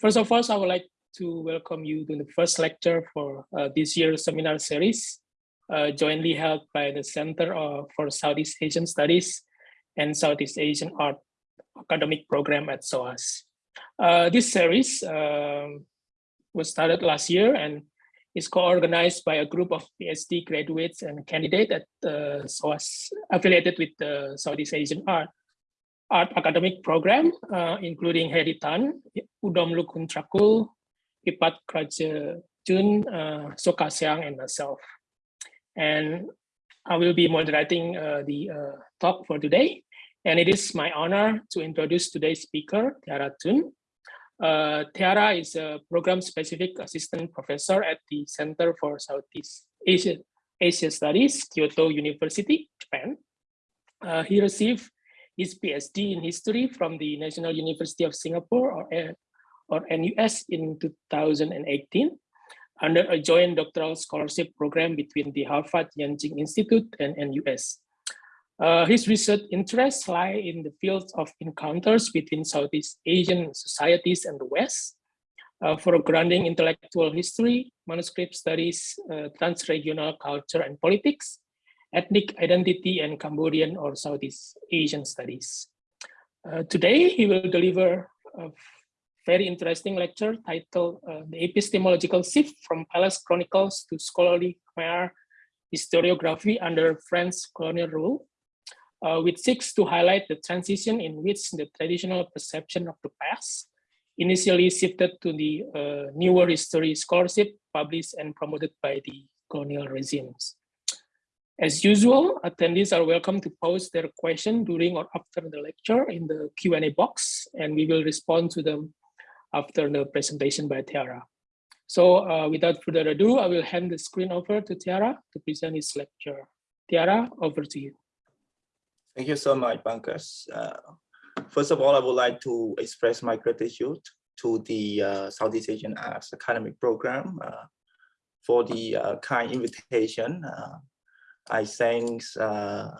First of all, I would like to welcome you to the first lecture for uh, this year's seminar series, uh, jointly held by the Center for Southeast Asian Studies and Southeast Asian Art Academic Program at SOAS. Uh, this series um, was started last year and is co-organized by a group of PhD graduates and candidates at SOAS affiliated with the Southeast Asian Art art academic program, uh, including Hedy Tan, Udom Lukun Trakul, Ipat Kraja Jun, uh, Soka Siang, and myself. And I will be moderating uh, the uh, talk for today. And it is my honor to introduce today's speaker, Theara Thun. Uh, Theara is a program-specific assistant professor at the Center for Southeast Asia, Asia Studies, Kyoto University, Japan. Uh, he received his PhD in history from the National University of Singapore or, or NUS in 2018 under a joint doctoral scholarship program between the Harvard Yenching Institute and NUS. Uh, his research interests lie in the fields of encounters between Southeast Asian societies and the West, uh, foregrounding intellectual history, manuscript studies, uh, transregional culture and politics, ethnic identity and Cambodian or Southeast Asian studies. Uh, today, he will deliver a very interesting lecture titled uh, The Epistemological Shift from Palace Chronicles to Scholarly Khmer Historiography under French Colonial Rule, uh, which seeks to highlight the transition in which the traditional perception of the past initially shifted to the uh, newer history scholarship published and promoted by the colonial regimes. As usual, attendees are welcome to post their question during or after the lecture in the Q&A box, and we will respond to them after the presentation by Theara. So uh, without further ado, I will hand the screen over to Theara to present his lecture. Theara, over to you. Thank you so much, Bankers. Uh, first of all, I would like to express my gratitude to the uh, Southeast Asian Arts Academic Program uh, for the uh, kind invitation uh, I thank uh,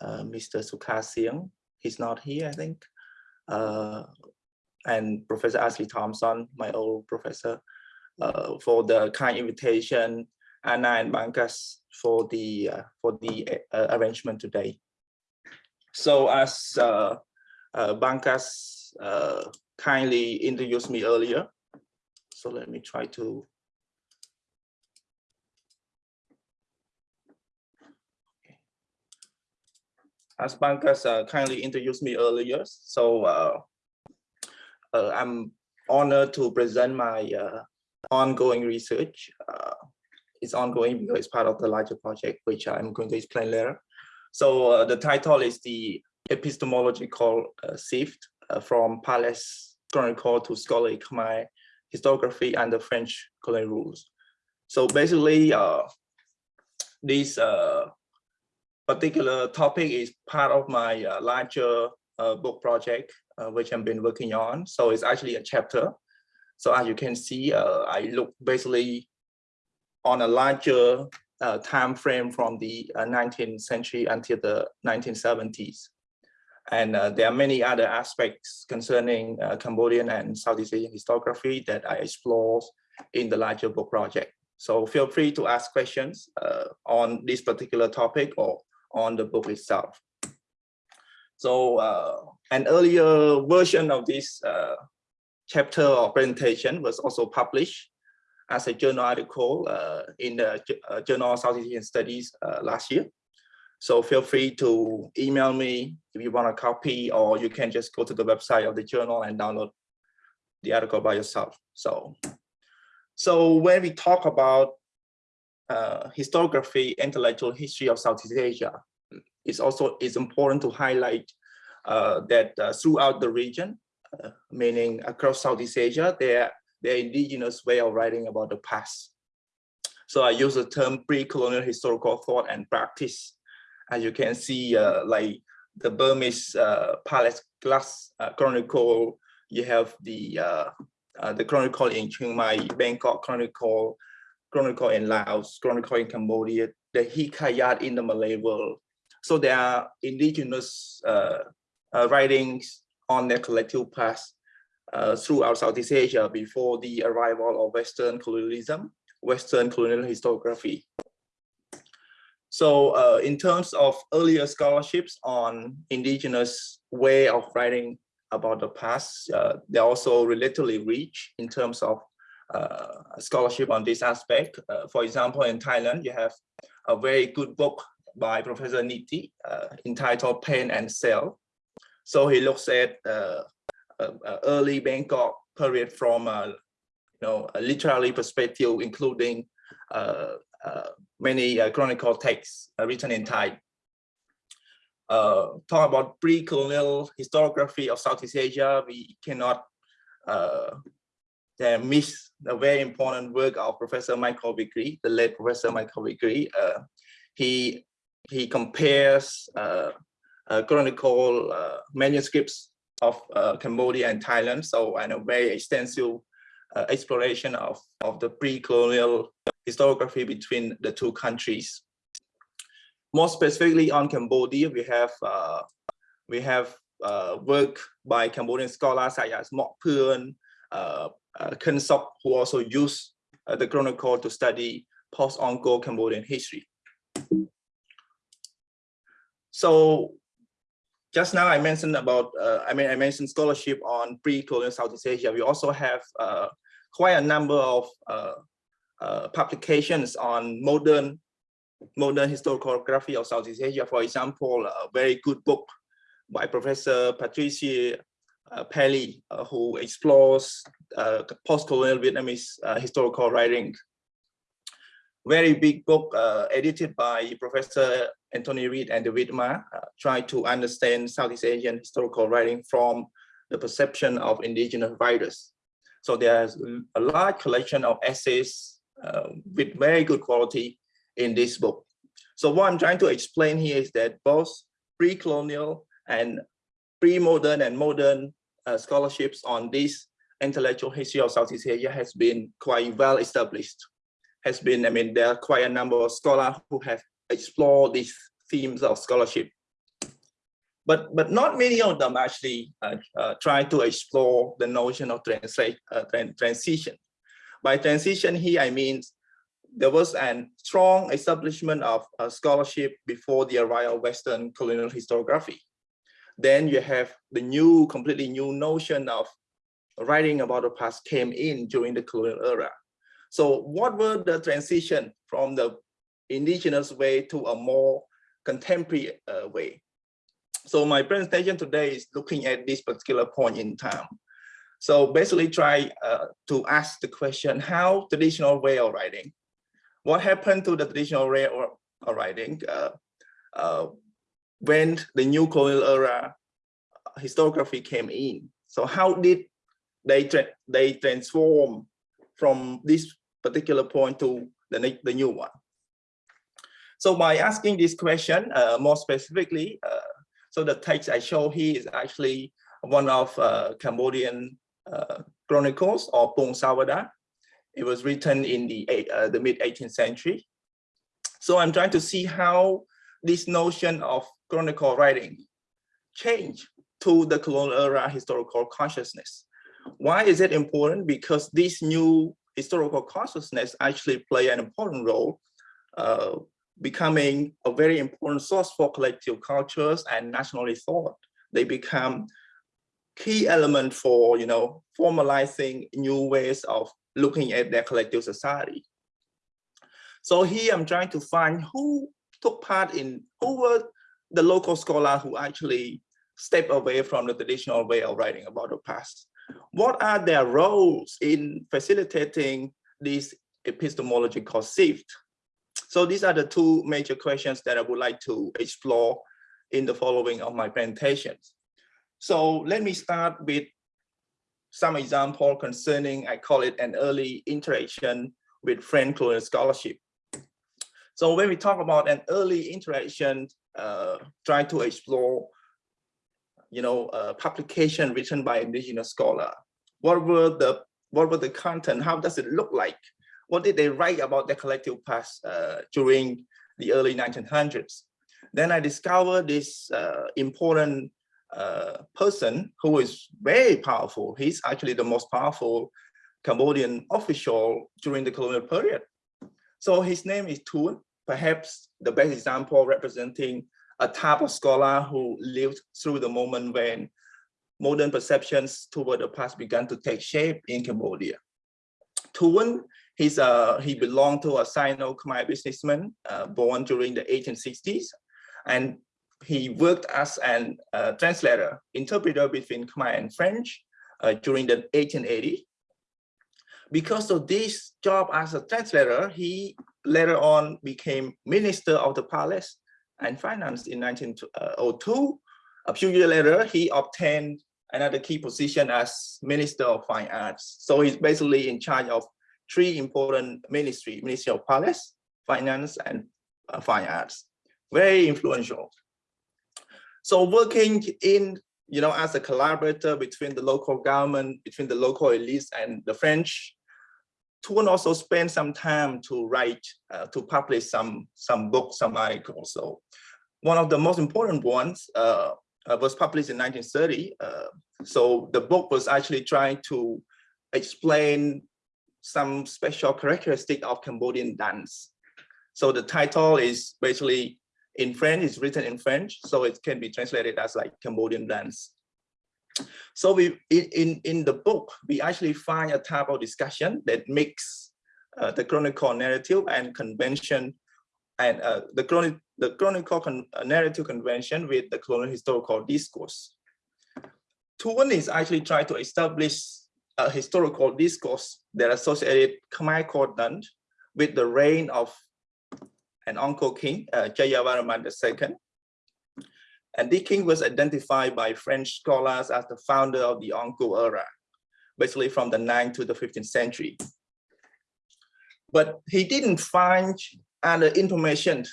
uh, Mr. Sukasiang. He's not here, I think. Uh, and Professor Ashley Thompson, my old professor, uh, for the kind invitation, Anna and Bankas for the uh, for the uh, arrangement today. So as Bankas kindly introduced me earlier, so let me try to as Bankas uh, kindly introduced me earlier, so uh, uh, I'm honored to present my uh, ongoing research. Uh, it's ongoing because it's part of the larger project, which I'm going to explain later. So uh, the title is the epistemological shift from palace chronicle to scholarly Khmer historiography under French colonial rules. So basically, these particular topic is part of my uh, larger uh, book project, uh, which I've been working on. So it's actually a chapter. So as you can see, uh, I look basically on a larger uh, time frame from the 19th uh, century until the 1970s. And there are many other aspects concerning Cambodian and Southeast Asian historiography that I explore in the larger book project. So feel free to ask questions on this particular topic or on the book itself. So uh, an earlier version of this uh, chapter or presentation was also published as a journal article uh, in the uh, Journal of Southeast Asian Studies uh, last year. So feel free to email me if you want a copy, or you can just go to the website of the journal and download the article by yourself. So, so when we talk about uh, historiography, intellectual history of Southeast Asia, it's also it's important to highlight uh, that uh, throughout the region, uh, meaning across Southeast Asia, there their indigenous way of writing about the past. So I use the term pre-colonial historical thought and practice. As you can see, uh, like the Burmese uh, Palace Glass Chronicle, you have the the Chronicle in Chiang Mai, Bangkok Chronicle, Chronicle in Laos, Chronicle in Cambodia, the Hikayat in the Malay world. So there are indigenous uh, uh, writings on their collective past uh, throughout Southeast Asia before the arrival of Western colonialism, Western colonial historiography. So uh, in terms of earlier scholarships on indigenous way of writing about the past, uh, they're also relatively rich in terms of scholarship on this aspect. Uh, for example, in Thailand, you have a very good book by Professor Nidhi uh, entitled Pen and Sail. So he looks at uh, early Bangkok period from you know, a literary perspective, including uh, many uh, chronicle texts uh, written in Thai. talk about pre-colonial historiography of Southeast Asia, we cannot miss the very important work of Professor Michael Vickery, the late Professor Michael Vickery. he he compares uh, uh, chronicle uh, manuscripts of Cambodia and Thailand. So, and a very extensive exploration of, of the pre-colonial historiography between the two countries. More specifically on Cambodia, we have uh, we have uh, work by Cambodian scholars such as Mak Phoeun, uh, uh, Khin Sok, who also used uh, the chronicle to study post-Angkor Cambodian history. So just now I mentioned about, uh, I mean, I mentioned scholarship on pre-colonial Southeast Asia. We also have uh, quite a number of uh, uh, publications on modern modern historiography of Southeast Asia. For example, a very good book by Professor Patricia uh, Pelley, uh, who explores uh, post-colonial Vietnamese uh, historical writing. Very big book uh, edited by Professor Anthony Reid and David Marr, trying to understand Southeast Asian historical writing from the perception of indigenous writers. So there's a large collection of essays uh, with very good quality in this book. So what I'm trying to explain here is that both pre-colonial and pre-modern and modern uh, scholarships on this intellectual history of Southeast Asia has been quite well established. Has been, I mean, there are quite a number of scholars who have explored these themes of scholarship. But, but not many of them actually uh, uh, try to explore the notion of translate, uh, transition. By transition here, I mean there was a strong establishment of scholarship before the arrival of Western colonial historiography. Then you have the new, completely new notion of writing about the past came in during the colonial era. So what were the transition from the indigenous way to a more contemporary uh, way? So my presentation today is looking at this particular point in time. So basically try uh, to ask the question, how traditional way of writing? What happened to the traditional way of, writing uh, uh, when the new colonial era historiography came in? So how did they, tra they transform from this particular point to the, the new one? So by asking this question uh, more specifically, uh, so the text I show here is actually one of uh, Cambodian uh, chronicles or Pong Savada. It was written in the, uh, the mid 18th century. So I'm trying to see how this notion of chronicle writing change to the colonial era historical consciousness. Why is it important? Because this new historical consciousness actually play an important role, uh, becoming a very important source for collective cultures and nationalist thought. They become key element for you know formalizing new ways of looking at their collective society. So here I'm trying to find who took part in who were the local scholar who actually step away from the traditional way of writing about the past. What are their roles in facilitating this epistemological shift? So these are the two major questions that I would like to explore in the following of my presentations. So let me start with some example concerning, I call it an early interaction with French colonial scholarship. So when we talk about an early interaction, uh, trying to explore, you know, publication written by indigenous scholar, what were the what were the content? How does it look like? What did they write about their collective past uh, during the early 1900s? Then I discovered this uh, important uh, person who is very powerful. He's actually the most powerful Cambodian official during the colonial period. So his name is Thiounn, perhaps the best example representing a type of scholar who lived through the moment when modern perceptions toward the past began to take shape in Cambodia. Thiounn, he's a, he belonged to a Sino-Khmer businessman uh, born during the 1860s, and he worked as an uh, translator, interpreter between Khmer and French uh, during the 1880s. Because of this job as a translator, he later on became minister of the palace and finance in 1902. A few years later, he obtained another key position as Minister of Fine Arts. So he's basically in charge of three important ministry, Ministry of Palace, Finance, and uh, Fine Arts. Very influential. So working in, you know, as a collaborator between the local government, between the local elites and the French, Thiounn also spent some time to write, uh, to publish some, some books, some articles. So one of the most important ones uh, uh, was published in 1930. Uh, so the book was actually trying to explain some special characteristic of Cambodian dance. So the title is basically in French, it's written in French, so it can be translated as like Cambodian dance. So we in, in the book, we actually find a type of discussion that makes uh, the chronicle narrative and convention and uh, the, chronic, the chronicle con uh, narrative convention with the colonial historical discourse. Thiounn is actually trying to establish a historical discourse that associated Khmer court with the reign of an Angkor king, uh, Jayavarman II. And king was identified by French scholars as the founder of the Angkor era, basically from the 9th to the 15th century. But he didn't find other information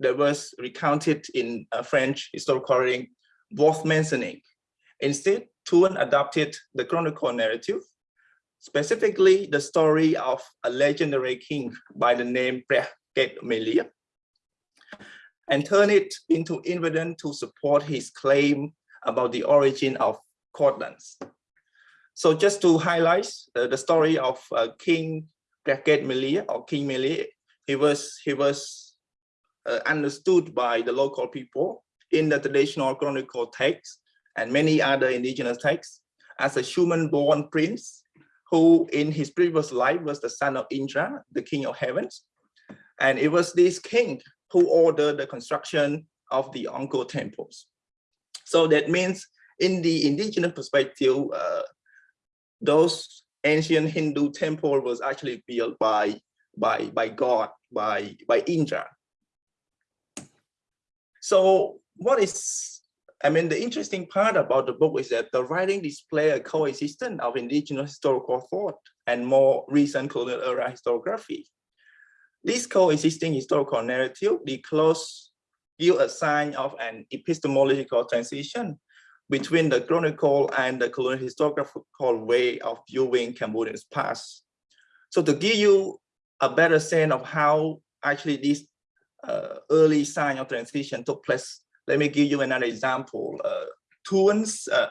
that was recounted in a French historical writing worth mentioning. Instead, Thiounn adopted the chronicle narrative, specifically the story of a legendary king by the name Ket Melia, and turn it into evidence to support his claim about the origin of cordons. So just to highlight uh, the story of uh, King Ket Melia or King Melia he was he was uh, understood by the local people in the traditional chronicle texts and many other indigenous texts as a human-born prince who in his previous life was the son of Indra, the king of heavens. And it was this king who ordered the construction of the Angkor temples. So that means in the indigenous perspective, uh, those ancient Hindu temple was actually built by by, by God, by, by Indra. So what is, I mean, the interesting part about the book is that the writing display a coexistence of indigenous historical thought and more recent colonial era historiography. This coexisting historical narrative, the close give a sign of an epistemological transition between the chronicle and the colonial historiographical way of viewing Cambodia's past. So to give you a better sense of how actually this uh, early sign of transition took place. Let me give you another example. Uh, Thiounn's, uh,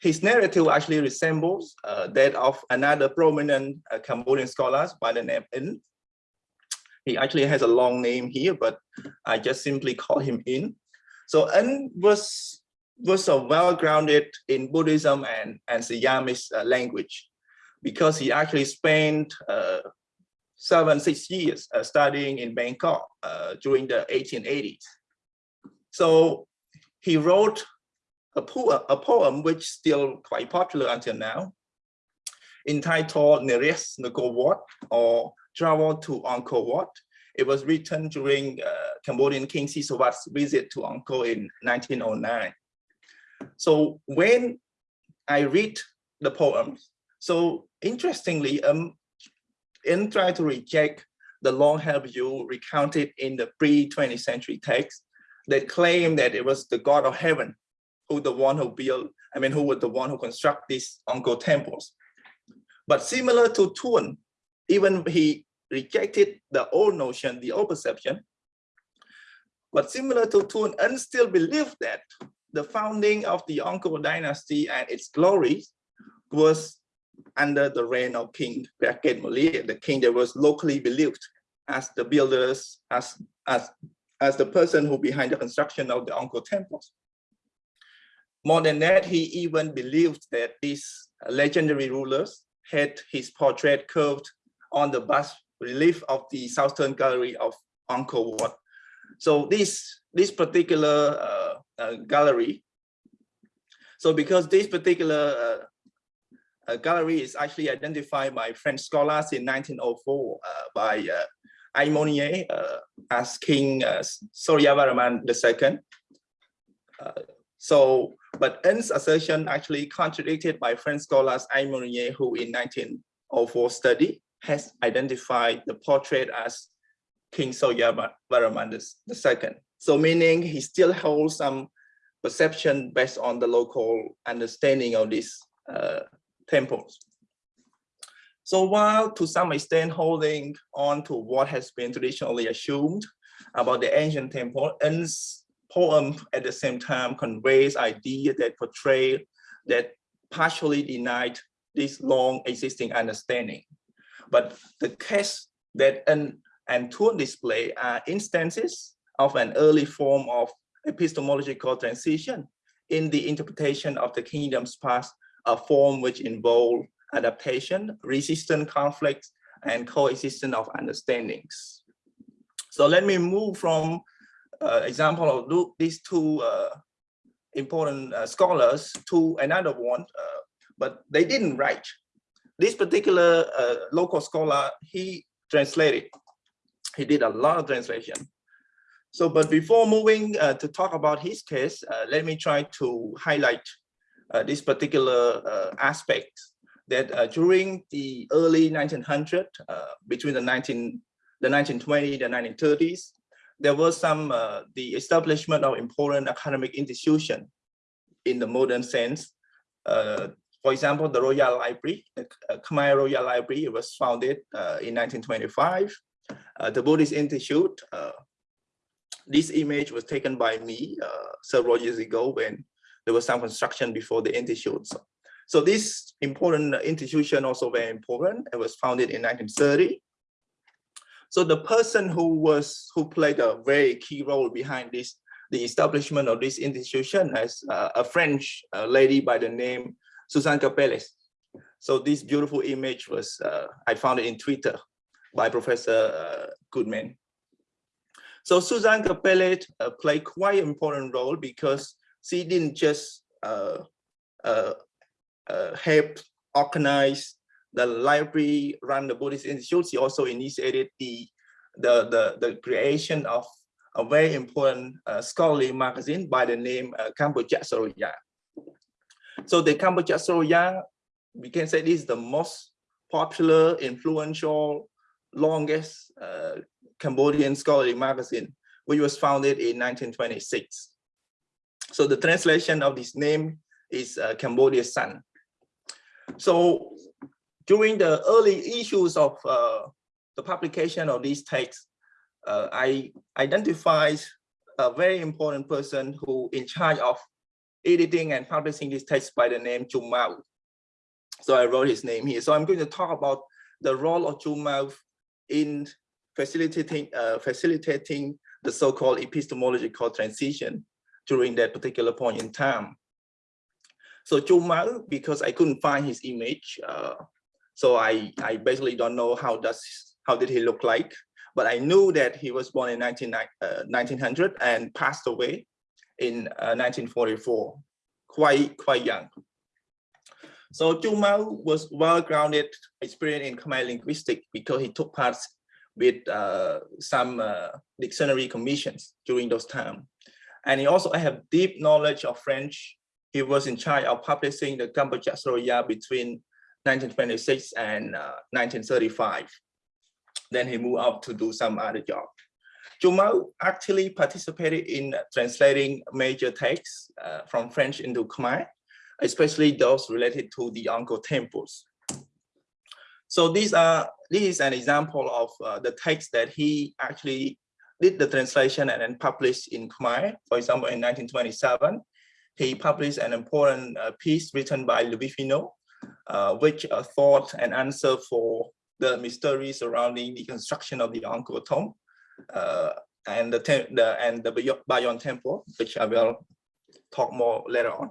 his narrative actually resembles uh, that of another prominent uh, Cambodian scholars by the name In. He actually has a long name here, but I just simply call him In. So In was was a well-grounded in Buddhism and, and Siamese uh, language because he actually spent uh, seven, six years uh, studying in Bangkok uh, during the 1880s. So he wrote a, po a poem which is still quite popular until now, entitled Neres Ngor Wat or Travel to Angkor Wat. It was written during uh, Cambodian King Sisowath's visit to Angkor in 1909. So when I read the poems, so interestingly, um, and try to reject the long-held view recounted in the pre-20th century text that claim that it was the God of heaven who the one who built, I mean, who was the one who construct these Angkor temples. But similar to Thiounn, even he rejected the old notion, the old perception, but similar to Thiounn, and still believe that the founding of the Angkor dynasty and its glories was under the reign of King Byaket Moli, the king that was locally believed as the builders, as, as, as the person who behind the construction of the Angkor temples. More than that, he even believed that these legendary rulers had his portrait curved on the bas relief of the southern gallery of Angkor Wat. So this, this particular uh, uh, gallery, so because this particular uh, uh gallery is actually identified by French scholars in 1904 uh, by uh, uh, as King uh, Suryavarman II. So, but N's assertion actually contradicted by French scholars Aymonier, who in 1904 study has identified the portrait as King Soya Suryavarman II. So meaning he still holds some perception based on the local understanding of these uh, temples. So while to some extent holding on to what has been traditionally assumed about the ancient temple, N's poem at the same time conveys ideas that portray that partially denied this long existing understanding. But the case that an and display are instances of an early form of epistemological transition in the interpretation of the kingdom's past, a form which involved adaptation, resistant conflicts, and coexistence of understandings. So let me move from uh, example of these two uh, important uh, scholars to another one, uh, but they didn't write. This particular uh, local scholar, he translated. He did a lot of translation. So, but before moving uh, to talk about his case, let me try to highlight this particular aspect that uh, during the early 1900s, uh, between the 19 the 1920 the 1930s, there was some uh, the establishment of important academic institution in the modern sense. Uh, for example, the Royal Library, the uh, Khmer Royal Library it was founded uh, in 1925. the Buddhist Institute, this image was taken by me several years ago when there was some construction before the institute. So so this important institution also very important. It was founded in 1930. So the person who was who played a very key role behind this the establishment of this institution as uh, a French uh, lady by the name Suzanne Karpelès. So this beautiful image was uh, I found it in Twitter by Professor uh, Goodman. So Susan Karpelès uh, played quite an important role because she didn't just uh, uh, helped organize the library, run the Buddhist Institute. she also initiated the, the, the, the creation of a very important uh, scholarly magazine by the name uh, Suriya. So the Kambuja Suriya, we can say this is the most popular, influential, longest uh, Cambodian scholarly magazine, which was founded in 1926. So the translation of this name is uh, Cambodia's sun. So during the early issues of uh, the publication of these texts, uh, I identified a very important person who in charge of editing and publishing these text by the name Chum Mao. So I wrote his name here. So I'm going to talk about the role of Chum Mao in facilitating uh, facilitating the so-called epistemological transition during that particular point in time. So Chum Mao, because I couldn't find his image, uh, so I, I basically don't know how does how did he look like, but I knew that he was born in 19, uh, 1900 and passed away in uh, 1944, quite quite young. So Chum Mao was well-grounded experience in Khmer linguistics because he took part with uh, some uh, dictionary commissions during those time. And he also have deep knowledge of French he was in charge of publishing the Kambuja Suriya between 1926 and uh, 1935. Then he moved out to do some other job. Mao actually participated in translating major texts uh, from French into Khmer, especially those related to the Angkor temples. So these are this is an example of uh, the text that he actually did the translation and then published in Khmer. For example, in 1927, he published an important uh, piece written by Louis Finot, uh, which uh, thought and answer for the mystery surrounding the construction of the Angkor Thom uh, and the, the and the Bayon Temple, which I will talk more later on.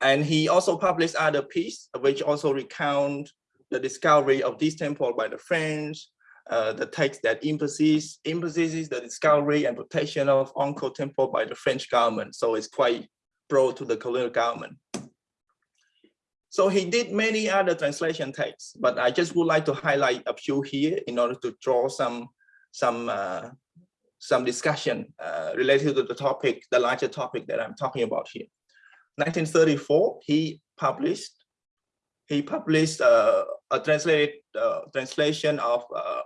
And he also published other piece, which also recount the discovery of this temple by the French, uh, the text that emphasizes, emphasizes the discovery and protection of Angkor Temple by the French government. So it's quite pro to the colonial government. So he did many other translation texts, but I just would like to highlight a few here in order to draw some some uh, some discussion uh, related to the topic, the larger topic that I'm talking about here. 1934, he published he published uh, a translated uh, translation of uh,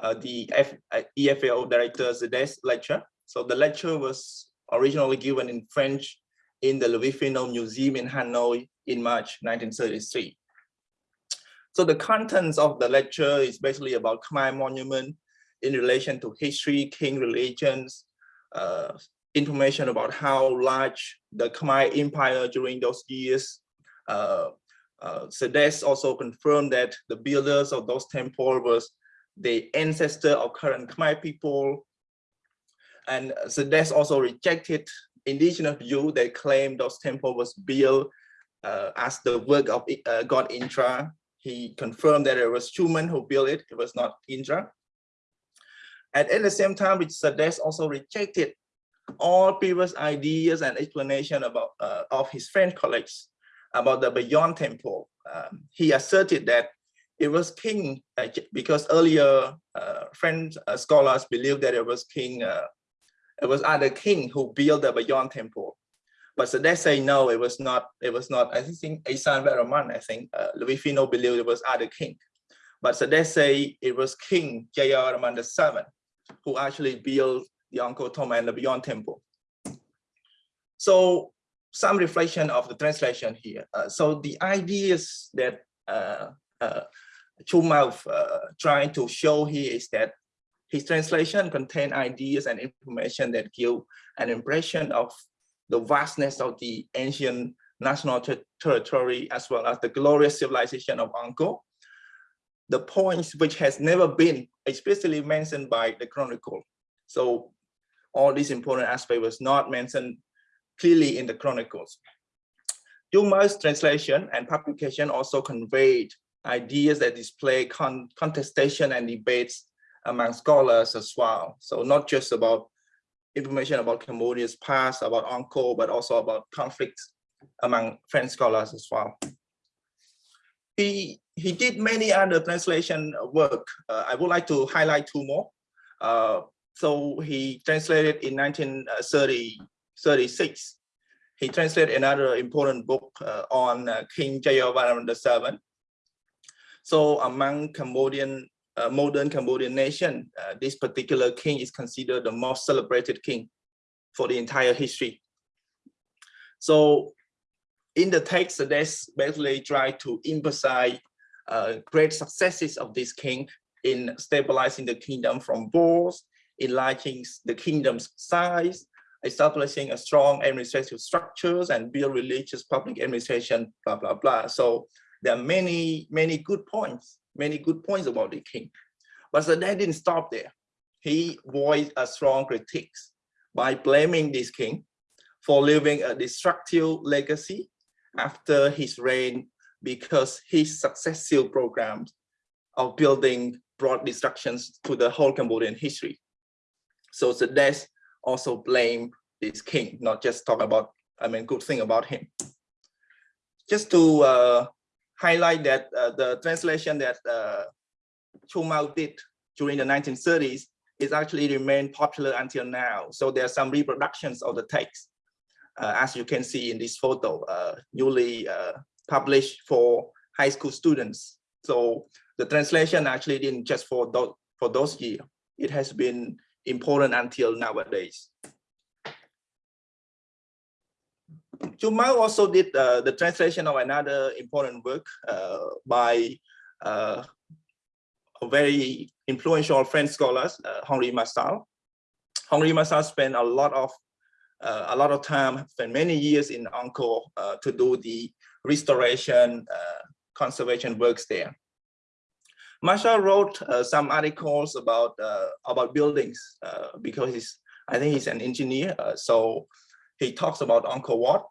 uh, the F, EFEO director Coedès lecture. So the lecture was originally given in French in the Louis Finot Museum in Hanoi in March 1933. So the contents of the lecture is basically about Khmer monument in relation to history, king religions, uh, information about how large the Khmer Empire during those years. Uh, uh, Coedès also confirmed that the builders of those temples was the ancestor of current Khmer people. And Coedès also rejected indigenous view that claimed those temples was built uh, as the work of uh, God Indra. He confirmed that it was human who built it, it was not Indra. And at the same time, Coedès also rejected all previous ideas and explanation about uh, of his French colleagues about the Bayon Temple. Um, he asserted that it was king uh, because earlier uh, French uh, scholars believed that it was king, uh, it was other king who built the Bayon Temple. But so they say no, it was not. It was not. I think Ihsan Veraman. I think uh, Louis Finot believed it was other king. But so they say it was King Jayavarman VII who actually built the Angkor Thom and the Bayon Temple. So some reflection of the translation here. Uh, so the ideas that uh, uh, Chumao uh, trying to show here is that his translation contain ideas and information that give an impression of the vastness of the ancient national ter territory as well as the glorious civilization of Angkor. The points which has never been explicitly mentioned by the chronicle. So all these important aspect was not mentioned clearly in the chronicles. Dumas translation and publication also conveyed ideas that display con contestation and debates among scholars as well. So not just about information about Cambodia's past, about Angkor, but also about conflicts among French scholars as well. He, he did many other translation work. Uh, I would like to highlight two more. Uh, so he translated in 1936. He translated another important book uh, on uh, King Jayavarman VII. So among Cambodian, uh, modern Cambodian nation, uh, this particular king is considered the most celebrated king for the entire history. So in the text, there's basically try to emphasize uh, great successes of this king in stabilizing the kingdom from wars enlarging the kingdom's size, establishing a strong administrative structures and build religious public administration, blah, blah, blah. So there are many, many good points, many good points about the king. But so that didn't stop there. He voiced a strong critique by blaming this king for leaving a destructive legacy after his reign because his successive programs of building brought destructions to the whole Cambodian history. So the death also blame this king, not just talk about, I mean, good thing about him. Just to uh, highlight that uh, the translation that uh, Chumao did during the 1930s is actually remained popular until now. So there are some reproductions of the text, as you can see in this photo, uh, newly uh, published for high school students. So the translation actually didn't just for those, for those years. It has been important until nowadays. Chumao also did uh, the translation of another important work uh, by uh, a very influential French scholar, uh, Henri Marchal. Henri Marchal spent a lot of uh, a lot of time, spent many years in Angkor uh, to do the restoration, uh, conservation works there. Marchal wrote uh, some articles about uh, about buildings uh, because he's I think he's an engineer. so he talks about Angkor Wat,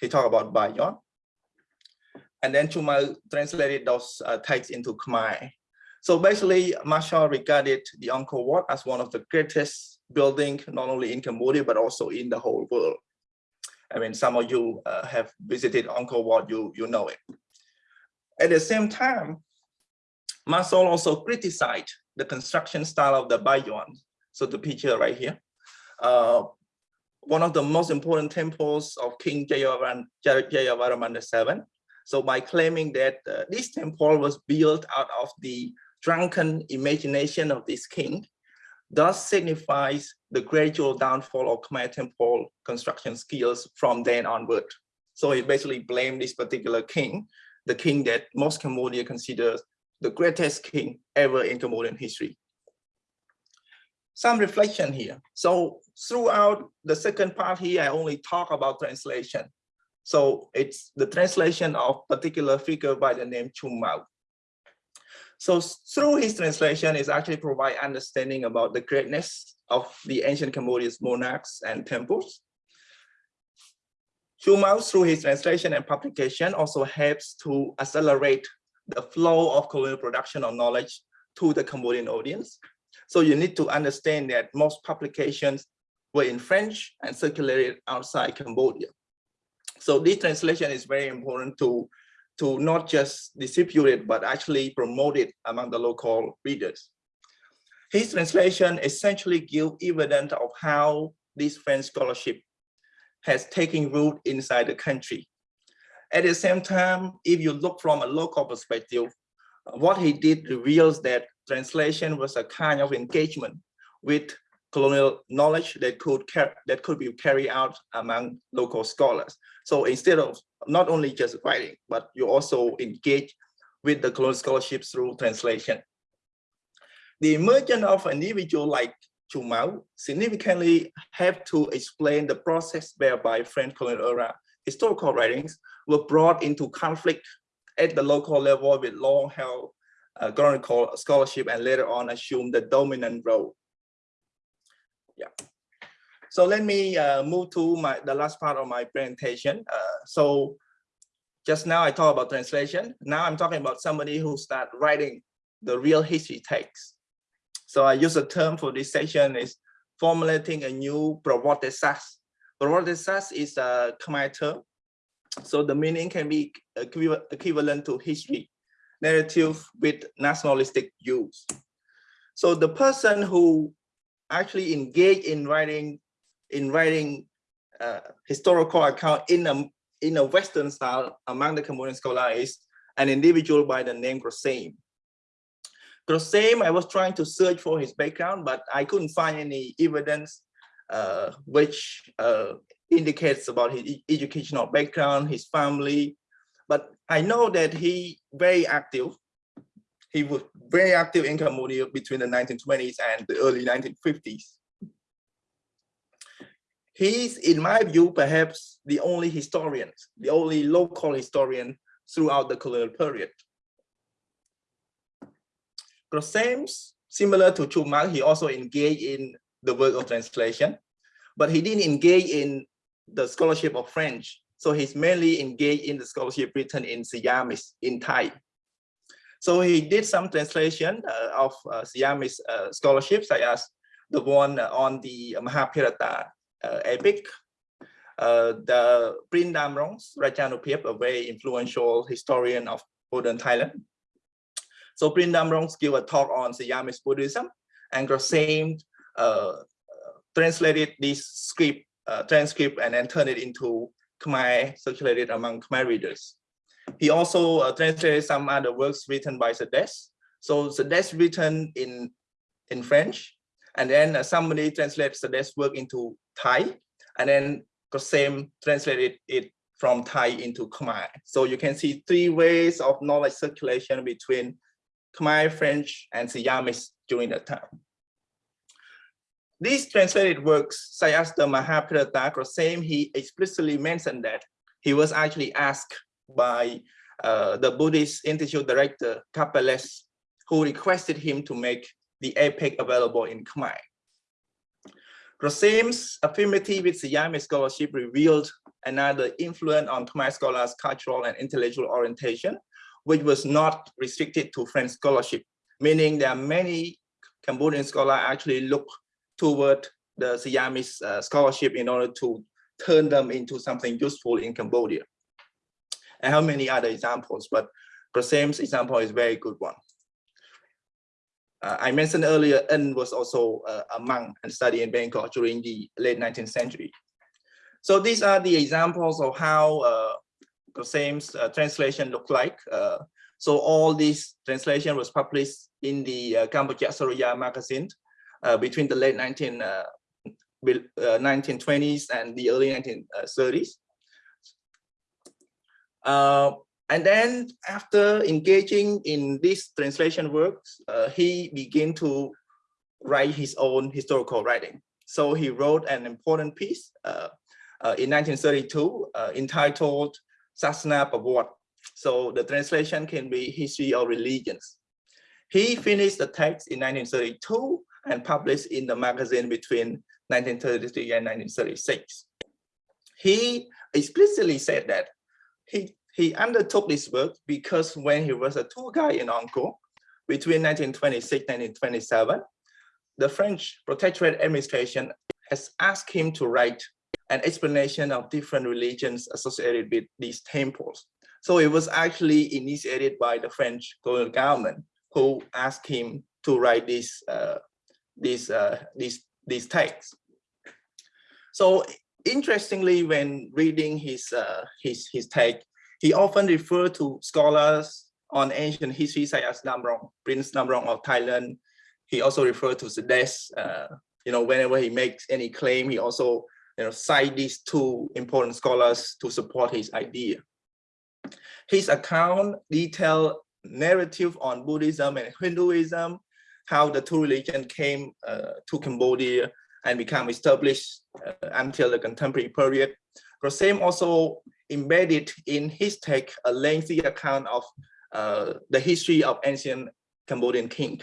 he talked about Bayon, and then Chuma translated those texts into Khmer. So basically, Marchal regarded the Angkor Wat as one of the greatest building, not only in Cambodia, but also in the whole world. I mean, some of you uh, have visited Angkor Wat, you, you know it. At the same time, Marchal also criticized the construction style of the Bayon. So the picture right here. Uh, one of the most important temples of King Jayavarman, Jayavarman VII. So by claiming that uh, this temple was built out of the drunken imagination of this king, thus signifies the gradual downfall of Khmer temple construction skills from then onward. So he basically blamed this particular king, the king that most Cambodia considers the greatest king ever in Cambodian history. Some reflection here. So throughout the second part here, I only talk about translation. So it's the translation of particular figure by the name Chum Mao. So through his translation is actually provide understanding about the greatness of the ancient Cambodian monarchs and temples. Chumao through his translation and publication also helps to accelerate the flow of colonial production of knowledge to the Cambodian audience. So you need to understand that most publications were in French and circulated outside Cambodia. So this translation is very important to to not just distribute it, but actually promote it among the local readers. His translation essentially gives evidence of how this French scholarship has taken root inside the country. At the same time, if you look from a local perspective, what he did reveals that translation was a kind of engagement with colonial knowledge that could that could be carried out among local scholars. So instead of not only just writing, but you also engage with the colonial scholarship through translation. The emergence of an individual like Chum Mao significantly helped to explain the process whereby French colonial era historical writings were brought into conflict at the local level with long-held uh, colonial scholarship and later on assumed the dominant role. Yeah. So let me uh, move to my the last part of my presentation. Uh, so just now I talked about translation. Now I'm talking about somebody who start writing the real history text. So I use a term for this section is formulating a new Pravatesas. Pravatesas is a Khmer term. So the meaning can be equivalent to history, narrative with nationalistic views. So the person who actually engaged in writing in writing uh, historical account in a in a Western style among the Cambodian scholars is an individual by the name Grosseim. Grosseim, I was trying to search for his background, but I couldn't find any evidence uh, which uh, indicates about his educational background, his family. But I know that he very active. He was very active in Cambodia between the 1920s and the early 1950s. He's, in my view, perhaps the only historian, the only local historian throughout the colonial period. Grosseim's, similar to Chumang, he also engaged in the work of translation, but he didn't engage in the scholarship of French. So he's mainly engaged in the scholarship written in Siamese, in Thai. So he did some translation uh, of uh, Siamese uh, scholarships, such as the one on the Mahabharata uh, epic. Uh, the Prince Damrong's Rajanubhab, a very influential historian of modern Thailand. So Prince Damrong gave a talk on Siamese Buddhism and Grosseim uh, translated this script, uh, transcript and then turned it into Khmer, circulated among Khmer readers. He also uh, translated some other works written by Coedès. So Coedès written in, in French, and then uh, somebody translates Coedès work into Thai, and then Grosseim translated it from Thai into Khmer. So you can see three ways of knowledge circulation between Khmer, French, and Siamese during that time. these translated works, such as the Mahabharata, Grosseim, he explicitly mentioned that he was actually asked by uh, the Buddhist Institute director, Capeles, who requested him to make the epic available in Khmer. Grosseim's affinity with Siamese scholarship revealed another influence on Khmer scholars' cultural and intellectual orientation, which was not restricted to French scholarship, meaning there are many Cambodian scholars actually look toward the Siamese uh, scholarship in order to turn them into something useful in Cambodia. I have many other examples, but Grosseim's example is a very good one. Uh, I mentioned earlier, En was also uh, a monk and studied in Bangkok during the late 19th century. So these are the examples of how uh, Grosseim's uh, translation looked like. Uh, so all these translation was published in the uh, Kambuja Suriya magazine uh, between the late 19, 1920s and the early 1930s. And then after engaging in this translation works, uh, he began to write his own historical writing. So he wrote an important piece uh, uh, in 1932 uh, entitled Sasana Pawat. So the translation can be History of Religions. He finished the text in 1932 and published in the magazine between 1933 and 1936. He explicitly said that he he undertook this work because when he was a tour guide in Angkor between 1926 and 1927, the French protectorate administration has asked him to write an explanation of different religions associated with these temples. So it was actually initiated by the French colonial government who asked him to write this uh, this uh, this these texts. So interestingly, when reading his uh, his his text, he often referred to scholars on ancient history such as Damrong, Prince Damrong of Thailand. He also referred to Coedès. Uh, you know, whenever he makes any claim, he also you know, cite these two important scholars to support his idea. His account detailed narrative on Buddhism and Hinduism, how the two religions came uh, to Cambodia and become established uh, until the contemporary period. Grosseim also embedded in his text a lengthy account of uh, the history of ancient Cambodian king,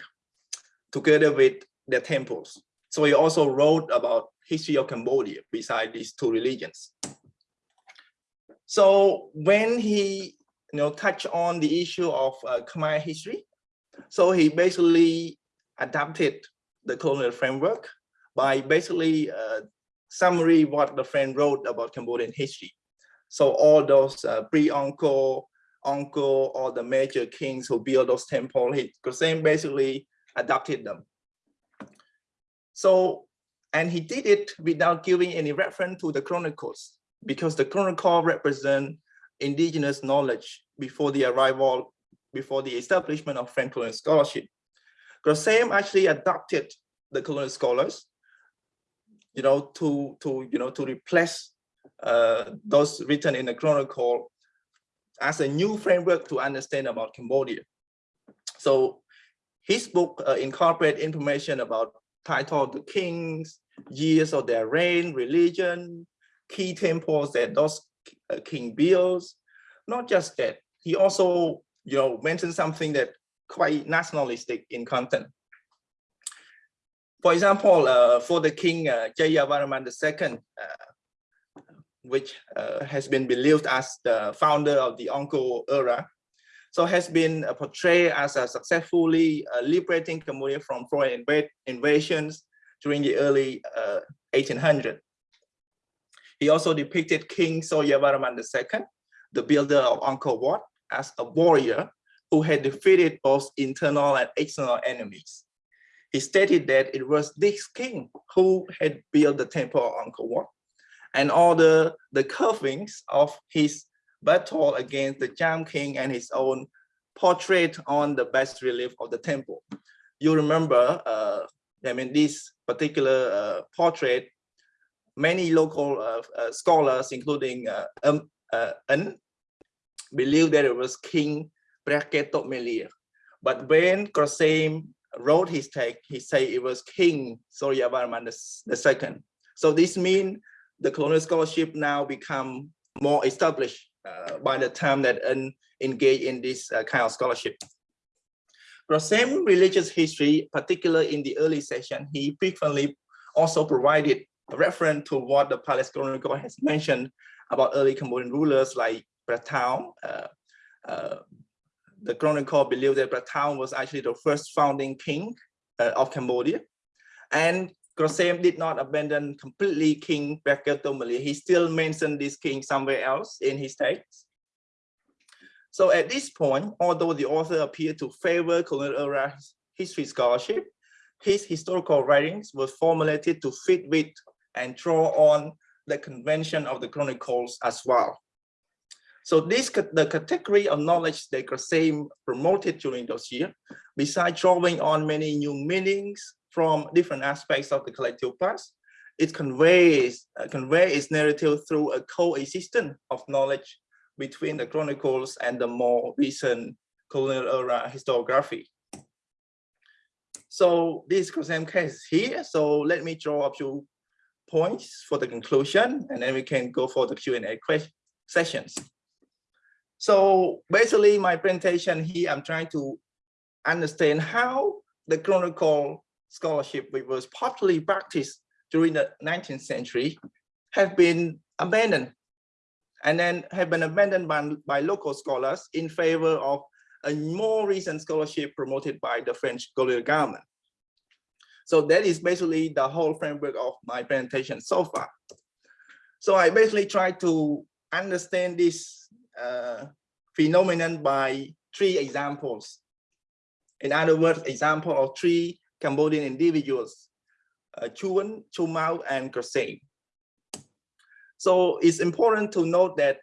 together with their temples. So he also wrote about history of Cambodia beside these two religions. So when he you know, touched on the issue of uh, Khmer history, so he basically adapted the colonial framework by basically uh, summary what the friend wrote about Cambodian history. So all those uh, pre-Angkor, Angkor, all the major kings who built those temples, he Grosseim basically adopted them. So, and he did it without giving any reference to the chronicles, because the chronicle represent indigenous knowledge before the arrival, before the establishment of French colonial scholarship. Grosseim actually adopted the colonial scholars, you know, to to you know to replace uh, those written in the chronicle as a new framework to understand about Cambodia. So his book uh, incorporate information about title of the kings, years of their reign, religion, key temples that those uh, king builds. Not just that, he also you know mentioned something that quite nationalistic in content. For example, uh, for the king uh, Jayavarman II, uh, which uh, has been believed as the founder of the Angkor era. So has been uh, portrayed as a successfully uh, liberating Cambodia from foreign inv invasions during the early 1800s. Uh, he also depicted King Suryavarman II, the builder of Angkor Wat, as a warrior who had defeated both internal and external enemies. He stated that it was this king who had built the temple of Angkor and all the, the curvings of his battle against the Cham King and his own portrait on the bas relief of the temple. You remember, uh, I mean, this particular uh, portrait, many local uh, uh scholars, including uh, um, uh, believe that it was King Preh Ketok Melir. But when Grosseim wrote his text, he said it was King Suryavarman II. So this means the colonial scholarship now become more established uh, by the time that engage in this uh, kind of scholarship. Same religious history, particularly in the early session, he frequently also provided a reference to what the Palace Chronicle has mentioned about early Cambodian rulers like Pratao. Uh, uh, the Chronicle believed that Pratao was actually the first founding king uh, of Cambodia. And Krosem did not abandon completely King Paketomali. He still mentioned this king somewhere else in his text. So at this point, although the author appeared to favor colonial era history scholarship, his historical writings were formulated to fit with and draw on the convention of the chronicles as well. So this the category of knowledge that Krosem promoted during those years, besides drawing on many new meanings from different aspects of the collective past, it conveys uh, convey its narrative through a coexistence of knowledge between the chronicles and the more recent colonial era historiography. So this Krosem case here. So let me draw a few points for the conclusion, and then we can go for the Q&A sessions. So basically my presentation here, I'm trying to understand how the chronicle scholarship, which was popularly practiced during the 19th century, have been abandoned and then have been abandoned by, by local scholars in favor of a more recent scholarship promoted by the French colonial government. So that is basically the whole framework of my presentation so far. So I basically try to understand this uh, phenomenon by three examples. In other words, example of three Cambodian individuals, uh, Thiounn, Chumao, and Krosem. So it's important to note that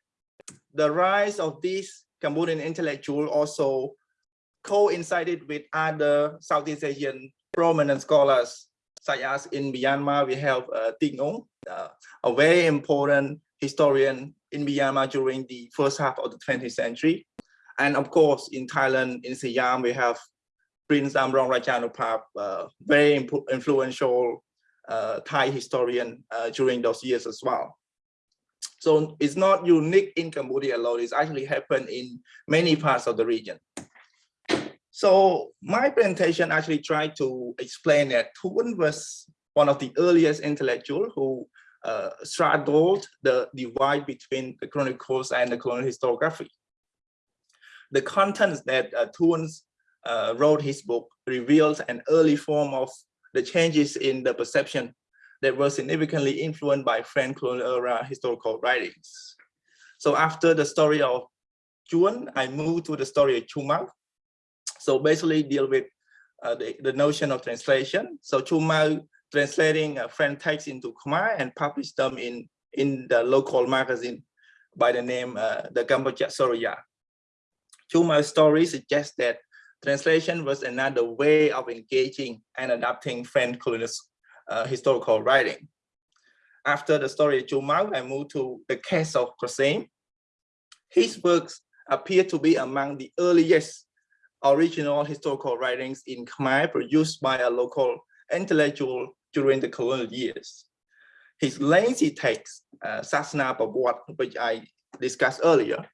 the rise of these Cambodian intellectual also coincided with other Southeast Asian prominent scholars, such as in Myanmar, we have uh, Nong, uh, a very important historian in Myanmar during the first half of the 20th century. And of course, in Thailand, in Siam, we have Prince Damrong Rajanubhab, uh, very influential uh, Thai historian uh, during those years as well. So it's not unique in Cambodia alone, it's actually happened in many parts of the region. So my presentation actually tried to explain that Thiounn was one of the earliest intellectual who uh, straddled the divide between the chronicles and the colonial historiography. The contents that uh, uh, wrote his book reveals an early form of the changes in the perception that were significantly influenced by French colonial era historical writings. So after the story of Thiounn, I moved to the story of Chum Mao. So basically deal with uh, the, the notion of translation. So Chum Mao translating uh, French text into Khmer and published them in, in the local magazine by the name uh, the Kambuja Suriya. Chumao's story suggests that translation was another way of engaging and adapting French colonial uh, historical writing. After the story of I moved to the case of Krosem. His works appear to be among the earliest original historical writings in Khmer produced by a local intellectual during the colonial years. His lengthy text, uh, Sasana Babwat, which I discussed earlier,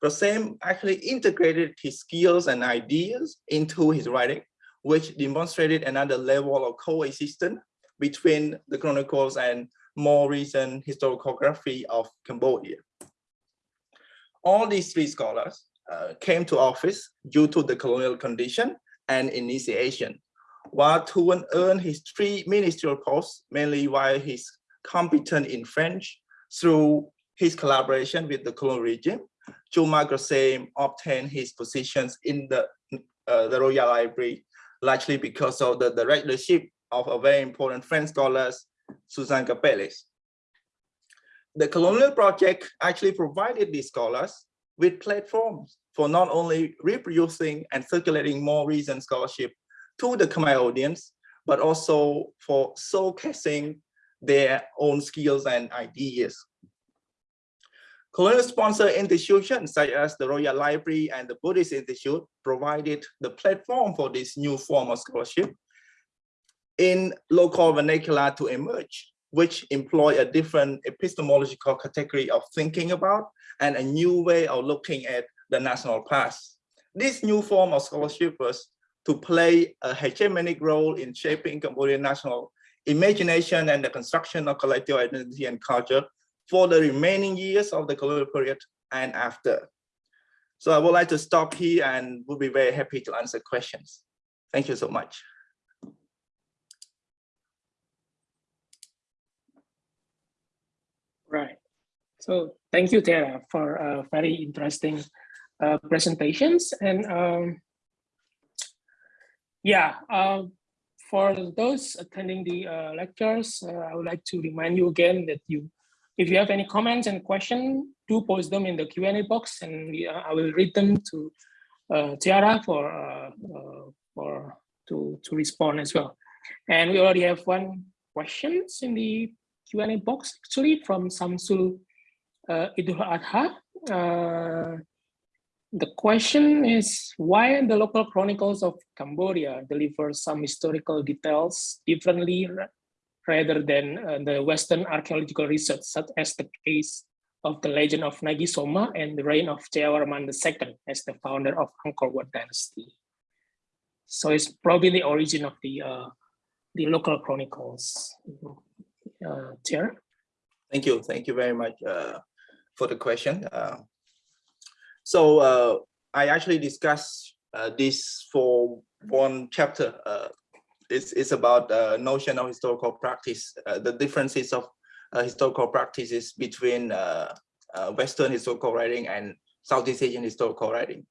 Krosem actually integrated his skills and ideas into his writing, which demonstrated another level of coexistence between the chronicles and more recent historiography of Cambodia. All these three scholars uh, came to office due to the colonial condition and initiation, while Thiounn earned his three ministerial posts mainly while he's competent in French through his collaboration with the colonial regime. Chum Mao Krosem obtained his positions in the, uh, the Royal Library largely because of the directorship of a very important French scholar, Suzanne Karpelès. The Colonial Project actually provided these scholars with platforms for not only reproducing and circulating more recent scholarship to the Khmer audience, but also for showcasing their own skills and ideas. Colonial sponsor institutions such as the Royal Library and the Buddhist Institute provided the platform for this new form of scholarship in local vernacular to emerge, which employ a different epistemological category of thinking about and a new way of looking at the national past. This new form of scholarship was to play a hegemonic role in shaping Cambodian national imagination and the construction of collective identity and culture for the remaining years of the colonial period and after. So I would like to stop here and would be very happy to answer questions. Thank you so much. Right. So thank you, Theara, for uh, very interesting uh, presentations. And um, yeah, uh, for those attending the uh, lectures, uh, I would like to remind you again that you, if you have any comments and questions, do post them in the Q&A box and uh, I will read them to uh, Theara for, uh, for to, to respond as well. And we already have one questions in the Q&A box actually from Samsul uh, Idul Adha. Uh, the question is why the local chronicles of Cambodia deliver some historical details differently rather than uh, the Western archaeological research, such as the case of the legend of Nagi Soma and the reign of Jayavarman II as the founder of Angkor Wat dynasty. So it's probably the origin of the uh, the local chronicles. Uh, Chair. Thank you. Thank you very much uh, for the question. Uh, so uh, I actually discussed uh, this for one chapter. Uh, it's, it's about uh, notion of historical practice, uh, the differences of uh, historical practices between Western historical writing and Southeast Asian historical writing.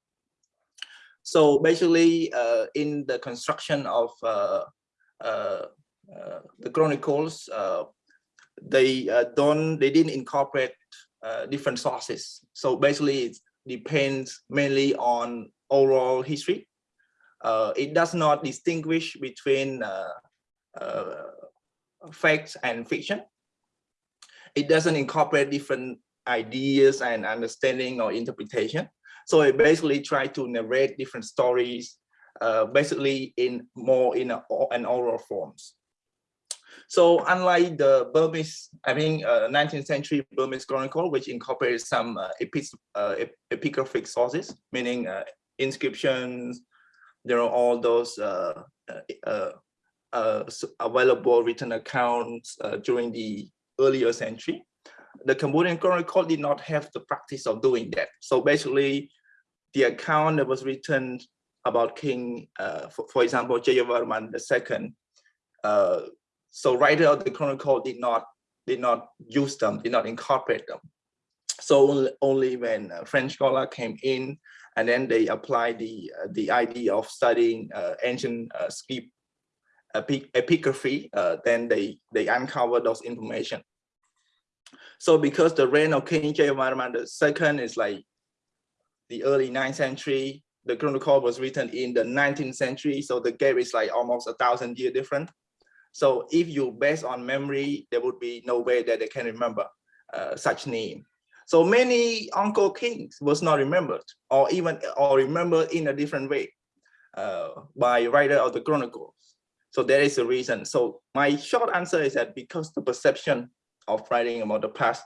So basically, in the construction of the chronicles, they don't, they didn't incorporate different sources. So basically, depends mainly on oral history. Uh, it does not distinguish between uh, uh, facts and fiction. It doesn't incorporate different ideas and understanding or interpretation. So it basically try to narrate different stories, uh, basically in more in a, an oral forms. So unlike the Burmese, I mean, uh, 19th century Burmese chronicle, which incorporates some uh, epi uh, epigraphic sources, meaning uh, inscriptions, there are all those uh, uh, available written accounts during the earlier century. The Cambodian chronicle did not have the practice of doing that. So basically, the account that was written about King, for, for, example, Jayavarman II, so writer of the chronicle did not did not use them, did not incorporate them. So only when French scholar came in and then they applied the uh, the idea of studying uh, ancient uh, script epigraphy, uh, then they they uncovered those information. So because the reign of King Jayavarman II is like the early 9th century, the chronicle was written in the 19th century, so the gap is like almost a thousand year different. So if you base on memory, there would be no way that they can remember uh, such name. So many uncle kings was not remembered or even or remembered in a different way uh, by writer of the chronicles. So that is the reason. So my short answer is that because the perception of writing about the past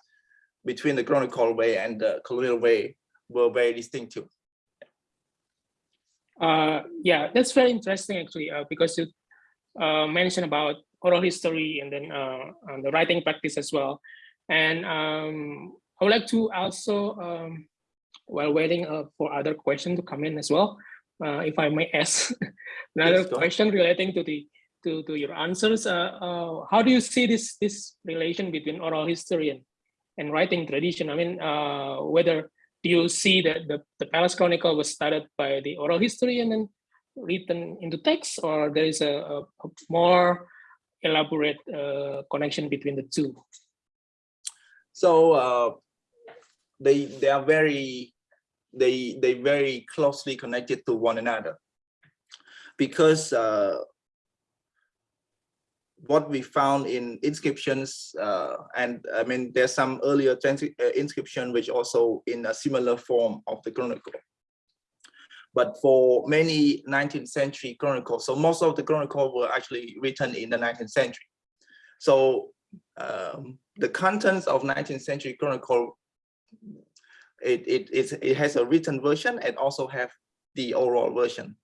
between the chronicle way and the colonial way were very distinctive. Uh, yeah, that's very interesting actually, uh, because you uh, mentioned about oral history and then uh, the writing practice as well. And um, I would like to also, um, while waiting uh, for other questions to come in as well, uh, if I may ask another yes, question relating to the to, to your answers, uh, uh, how do you see this this relation between oral history and, and writing tradition? I mean, whether do you see that the, the Palace Chronicle was started by the oral history and then written into text or there is a, a, a more elaborate uh, connection between the two? So uh, they they are very they they very closely connected to one another because uh, what we found in inscriptions, uh, and I mean, there's some earlier uh, inscription which also in a similar form of the chronicle. But for many 19th century chronicles, so most of the chronicles were actually written in the 19th century. So um, the contents of 19th century chronicle, it, it, it's- it has a written version and also have the oral version.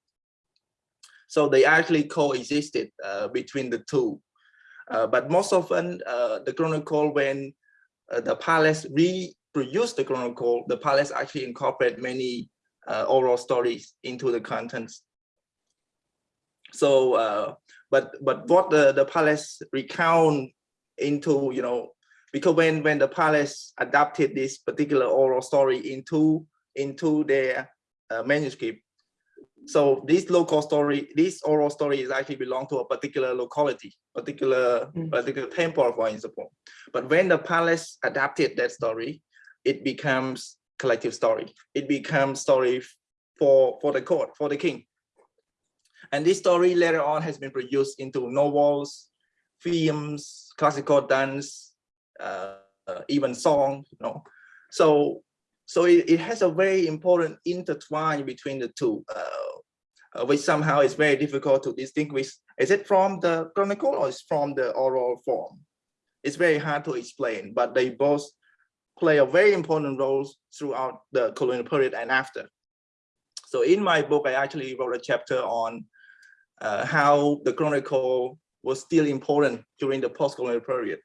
So they actually coexisted uh, between the two. Uh, but most often, uh, the chronicle, when uh, the palace reproduced the chronicle, the palace actually incorporate many uh, oral stories into the contents. So, uh, but but what the the palace recount into, you know, because when when the palace adapted this particular oral story into into their uh, manuscript, so this local story, this oral story is actually belong to a particular locality, particular Mm. particular temple, for example. But when the palace adapted that story, it becomes collective story. It becomes story for for the court, for the king. And this story later on has been produced into novels, films, classical dance, uh, even song. You know, so so it, it has a very important intertwine between the two, uh, uh, which somehow is very difficult to distinguish. Is it from the chronicle or is from the oral form? It's very hard to explain, but they both play a very important role throughout the colonial period and after. So in my book, I actually wrote a chapter on uh, how the chronicle was still important during the post-colonial period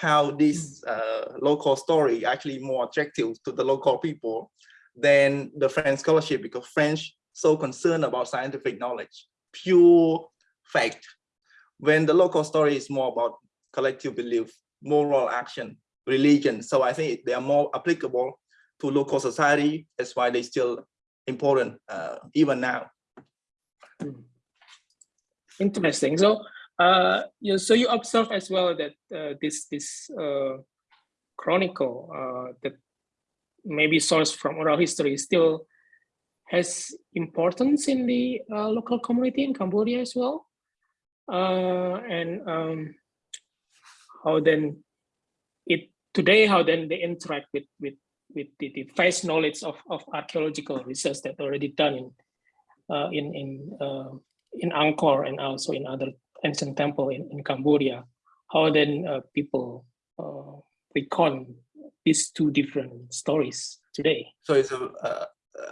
how this uh, local story actually more attractive to the local people than the French scholarship because French so concerned about scientific knowledge, pure fact. When the local story is more about collective belief, moral action, religion. So I think they are more applicable to local society. That's why they still important uh, even now. Interesting. So, uh, you, so you observe as well that uh, this this uh, chronicle uh, that maybe sourced from oral history still has importance in the uh, local community in Cambodia as well. And um, how then today how then they interact with with with the, the vast knowledge of, of archaeological research that already done in uh, in in uh, in Angkor and also in other ancient temple in, in Cambodia. How then uh, people uh, recon these two different stories today? So it's a, a,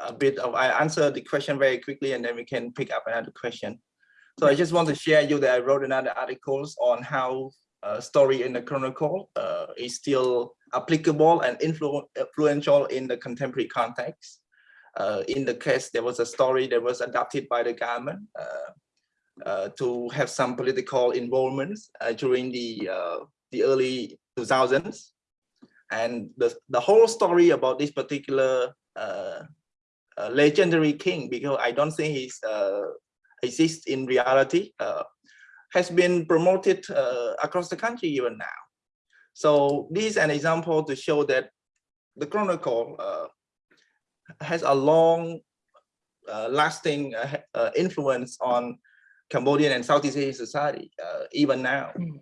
a bit of, I answer the question very quickly and then we can pick up another question. So I just want to share you that I wrote another articles on how uh, story in the chronicle uh, is still applicable and influ influential in the contemporary context. Uh, in the case, there was a story that was adopted by the government uh, uh, to have some political involvements uh, during the the early 2000s, and the the whole story about this particular legendary king, because I don't think he's exists in reality, has been promoted across the country even now. So this is an example to show that the chronicle uh, has a long uh, lasting uh, uh, influence on Cambodian and Southeast Asian society, even now, Mm.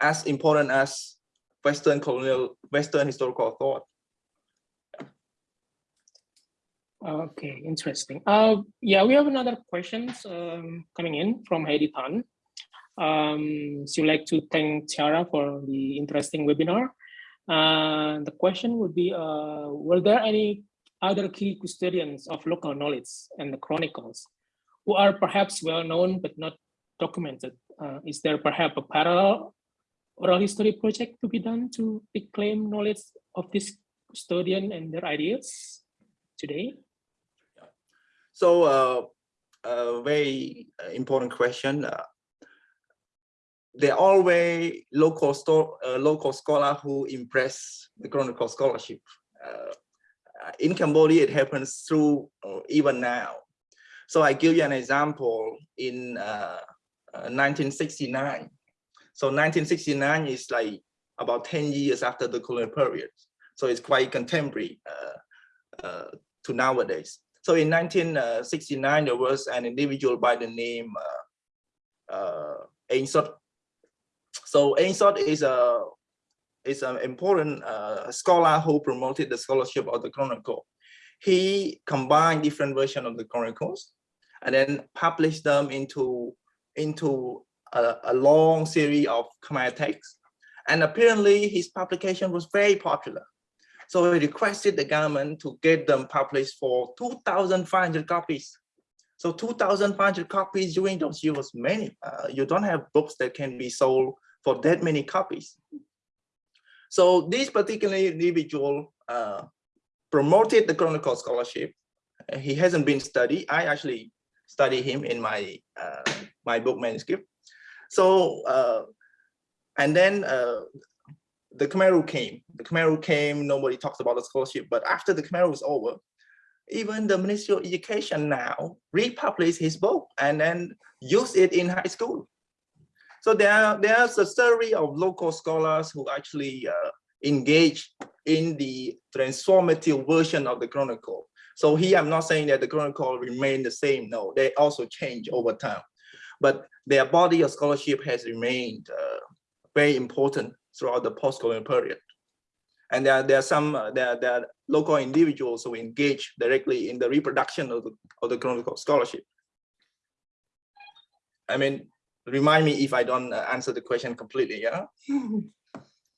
as important as Western colonial, Western historical thought. Okay, interesting. Uh, yeah, we have another questions um, coming in from Heidi Tan. Um, she would like to thank Theara for the interesting webinar. Uh, the question would be, uh, were there any other key custodians of local knowledge and the chronicles who are perhaps well known but not documented? Uh, is there perhaps a parallel oral history project to be done to reclaim knowledge of this custodian and their ideas today? So uh, a very important question. Uh, there are always local store, uh, local scholar who impress the chronicle scholarship. Uh, in Cambodia, it happens through uh, even now. So I give you an example in 1969. So 1969 is like about 10 years after the colonial period. So it's quite contemporary to nowadays. So in 1969, there was an individual by the name uh, uh, so Ainsworth is a is an important uh, scholar who promoted the scholarship of the Chronicle. He combined different versions of the Chronicles and then published them into into a, a long series of Khmer texts. And apparently his publication was very popular. So he requested the government to get them published for 2,500 copies. So 2,500 copies during those years many. Uh, you don't have books that can be sold for that many copies. So this particular individual uh, promoted the Chronicle scholarship. He hasn't been studied. I actually study him in my uh, my book manuscript. So uh, and then uh, the Khmer Rouge came. The Khmer Rouge came. Nobody talks about the scholarship. But after the Khmer was over, even the Ministry of Education now republished his book and then use it in high school. So there, there's a story of local scholars who actually uh, engage in the transformative version of the Chronicle. So here I'm not saying that the Chronicle remain the same. No, they also change over time. But their body of scholarship has remained uh, very important throughout the post-colonial period. And there, there are some uh, there, there are local individuals who engage directly in the reproduction of the, of the Chronicle scholarship. I mean, remind me if I don't uh, answer the question completely, yeah?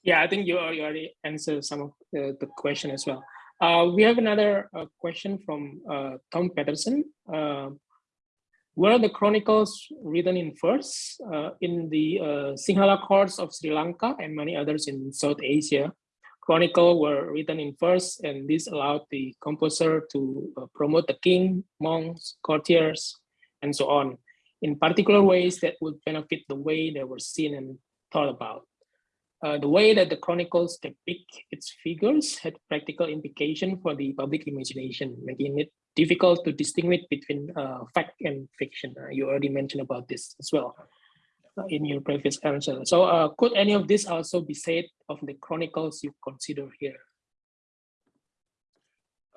Yeah, I think you already answered some of the, the question as well. Uh, we have another uh, question from uh, Tom Patterson. Uh, were the chronicles written in verse uh, in the Sinhala courts of Sri Lanka and many others in South Asia? Chronicle were written in verse and this allowed the composer to promote the king, monks, courtiers, and so on in particular ways that would benefit the way they were seen and thought about. Uh, the way that the chronicles depict its figures had practical implication for the public imagination, making it difficult to distinguish between uh, fact and fiction. Uh, you already mentioned about this as well uh, in your previous answer. So uh, could any of this also be said of the chronicles you consider here?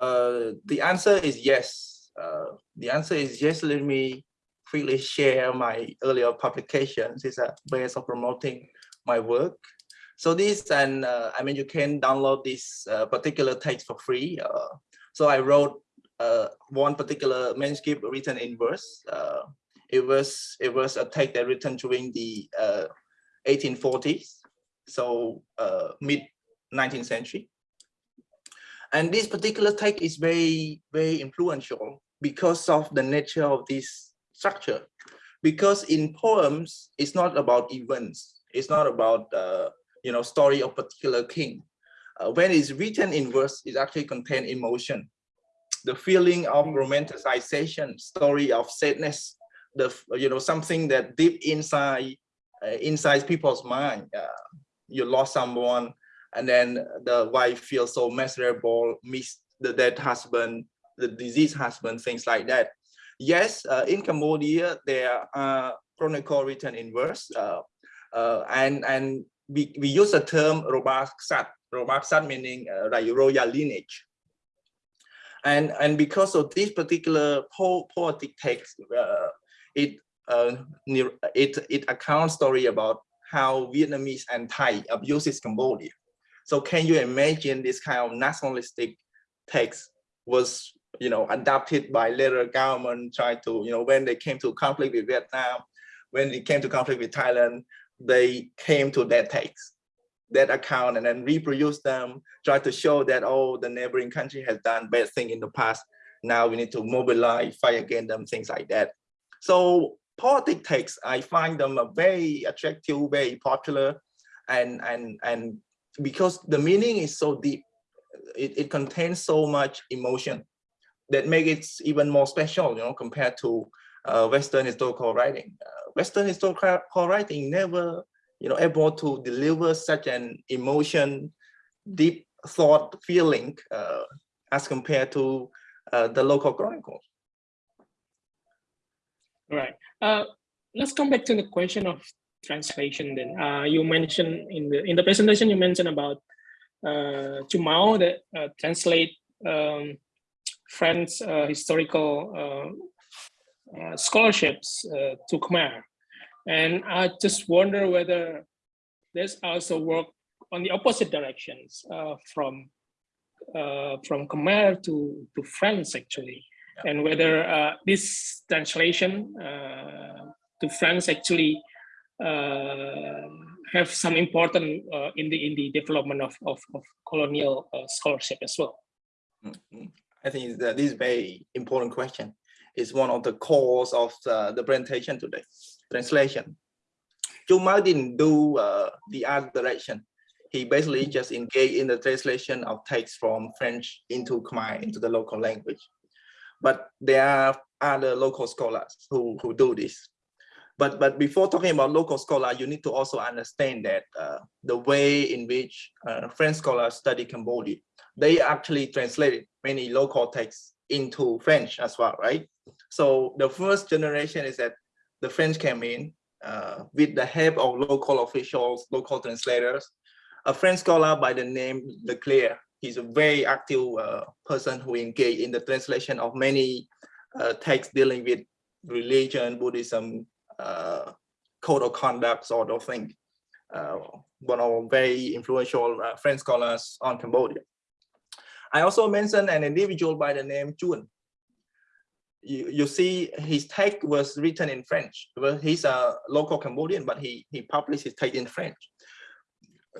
Uh, the answer is yes. the answer is yes. Let me quickly share my earlier publications. It's a way of promoting my work. So this, and uh, I mean, you can download this uh, particular text for free. Uh, so I wrote uh, one particular manuscript written in verse. Uh, it was it was a text that written during the 1840s, uh, so mid 19th century. And this particular text is very very influential because of the nature of this structure. Because in poems it's not about events. It's not about uh, you know story of particular king. Uh, when it's written in verse it actually contain emotion. The feeling of romanticization story of sadness the you know something that deep inside uh, inside people's mind uh, you lost someone and then the wife feels so miserable miss the dead husband the deceased husband things like that Yes, uh, in Cambodia, there are chronicle written in verse, uh, uh, and and we, we use the term Robaksat, Robaksat meaning uh, royal lineage. And, and because of this particular po poetic text, uh, it, uh, it, it accounts story about how Vietnamese and Thai abuses Cambodia. So can you imagine this kind of nationalistic text was you know, adopted by later government try to, you know, when they came to conflict with Vietnam, when it came to conflict with Thailand, they came to that text, that account and then reproduce them, try to show that, oh, the neighboring country has done bad thing in the past. Now we need to mobilize, fight against them, things like that. So poetic texts, I find them very attractive, very popular, and and and because the meaning is so deep, it, it contains so much emotion that make it even more special, you know, compared to uh, Western historical writing. Uh, Western historical writing never, you know, able to deliver such an emotion, deep thought feeling uh, as compared to uh, the local chronicles. Right. Uh, let's come back to the question of translation. Then uh, you mentioned in the in the presentation you mentioned about uh, Chum Mao that translate um, French uh, historical uh, uh, scholarships to Khmer. And I just wonder whether there's also work on the opposite directions uh, from uh, from Khmer to to French actually, and whether uh, this translation uh, to French actually uh, have some important uh, in the in the development of of, of colonial scholarship as well. Mm -hmm. I think that this is very important question. It's one of the cores of the, the presentation today. Translation. Chum Mao didn't do uh, the other direction. He basically just engaged in the translation of text from French into Khmer, into the local language. But there are other local scholars who, who do this. But, but before talking about local scholar, you need to also understand that uh, the way in which uh, French scholars study Cambodia, they actually translated many local texts into French as well, right? So the first generation is that the French came in uh, with the help of local officials, local translators. A French scholar by the name Leclère, he's a very active uh, person who engaged in the translation of many uh, texts dealing with religion, Buddhism, uh, code of conduct sort of thing. Uh, one of our very influential uh, French scholars on Cambodia. I also mentioned an individual by the name Thiounn. You, you see his text was written in French. Well, he's a local Cambodian, but he, he published his text in French.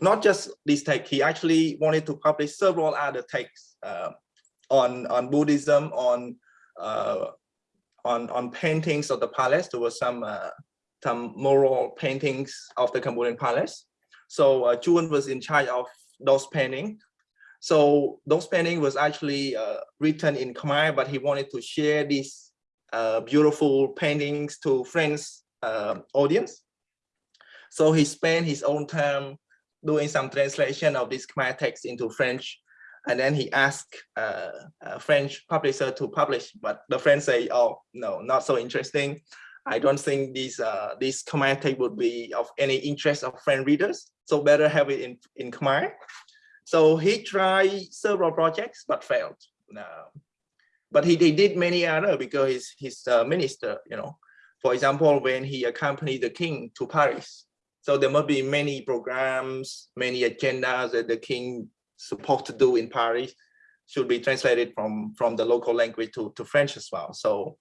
Not just this text, he actually wanted to publish several other texts uh, on, on Buddhism, on, uh, on, on paintings of the palace. There were some, uh, some mural paintings of the Cambodian palace. So uh, Thiounn was in charge of those paintings so those paintings was actually uh, written in Khmer, but he wanted to share these uh, beautiful paintings to friends uh, audience. So he spent his own time doing some translation of this Khmer text into French. And then he asked uh, a French publisher to publish, but the French say, oh, no, not so interesting. I don't think this uh, this Khmer text would be of any interest of French readers. So better have it in, in Khmer. So he tried several projects but failed. Uh, but he, he did many other because he's, he's a minister, you know. For example, when he accompanied the king to Paris. So there must be many programs, many agendas that the king supposed to do in Paris should be translated from, from the local language to, to French as well. So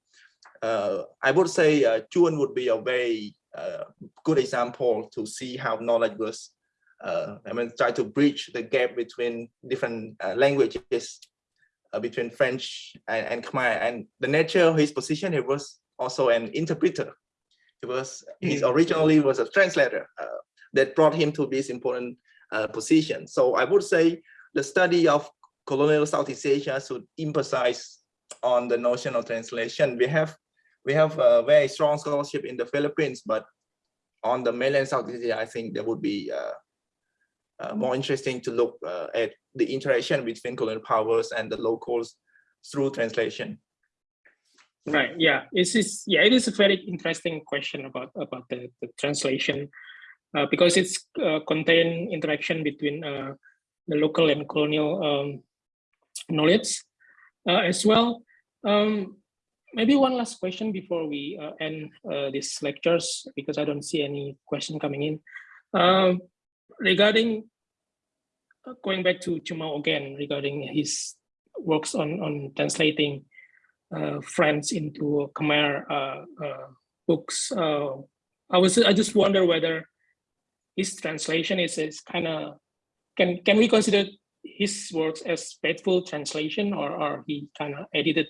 uh, I would say uh, Thiounn would be a very uh, good example to see how knowledge was uh, I mean, try to bridge the gap between different uh, languages uh, between French and, and Khmer. And the nature of his position, he was also an interpreter. He was, he hmm. originally was a translator uh, that brought him to this important uh, position. So I would say the study of colonial Southeast Asia should emphasize on the notion of translation. We have we have a very strong scholarship in the Philippines, but on the mainland Southeast Asia, I think there would be uh, uh, more interesting to look uh, at the interaction between colonial powers and the locals through translation. Right. Yeah. It is. Yeah. It is a very interesting question about about the, the translation, uh, because it's uh, contain interaction between uh, the local and colonial um, knowledge uh, as well. Um, maybe one last question before we uh, end uh, these lectures, because I don't see any question coming in. Um, regarding going back to Chum Mao again regarding his works on on translating uh, French into Khmer uh, uh, books. Uh, I was I just wonder whether his translation is, is kind of can can we consider his works as faithful translation or or he kind of edited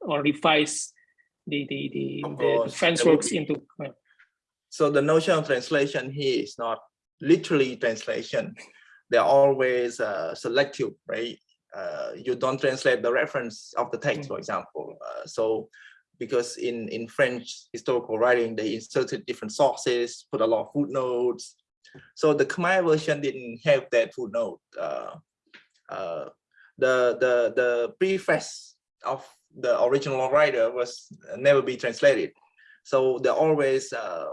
or revised the the the, the, the French works into Khmer? So the notion of translation here is not literally translation, they're always uh, selective, right? Uh, you don't translate the reference of the text, mm. for example. Uh, so because in, in French historical writing, they inserted different sources, put a lot of footnotes. So the Khmer version didn't have that footnote. Uh, uh, the, the, the preface of the original writer was never be translated. So there are always uh,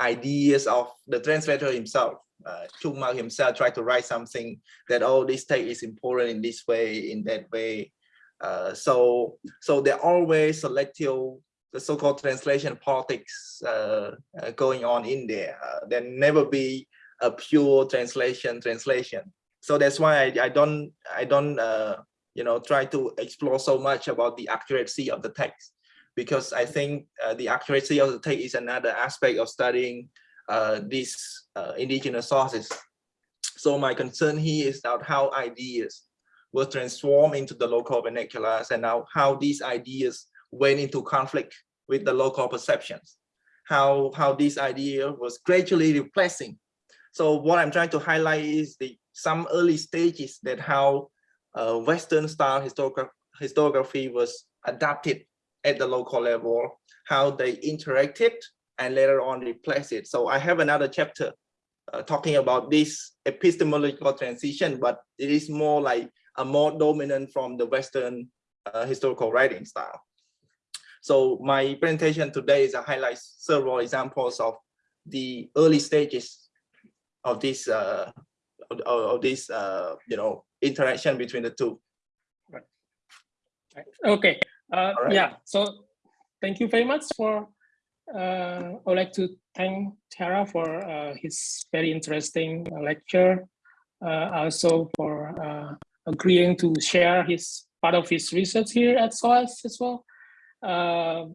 ideas of the translator himself uh, Chum Mao himself tried to write something that oh this text is important in this way in that way. Uh, so so they're always selective the so-called translation politics uh, uh going on in there. Uh, there never be a pure translation translation. So that's why I, I don't I don't uh, you know try to explore so much about the accuracy of the text. Because I think the accuracy of the text is another aspect of studying these uh, indigenous sources. So my concern here is about how ideas were transformed into the local vernaculars and now how these ideas went into conflict with the local perceptions, how, how this idea was gradually replacing. So what I'm trying to highlight is the some early stages that how uh, Western style historiography, historiography was adapted at the local level, how they interacted and later on replace it. So I have another chapter uh, talking about this epistemological transition, but it is more like a more dominant from the Western uh, historical writing style. So my presentation today is a highlight several examples of the early stages of this uh, of, of this uh, you know interaction between the two. Right. Okay. Uh, right. Yeah. So thank you very much for. Uh, I would like to thank Theara for uh, his very interesting lecture. Uh, also for agreeing to share his part of his research here at SOAS as well. Uh,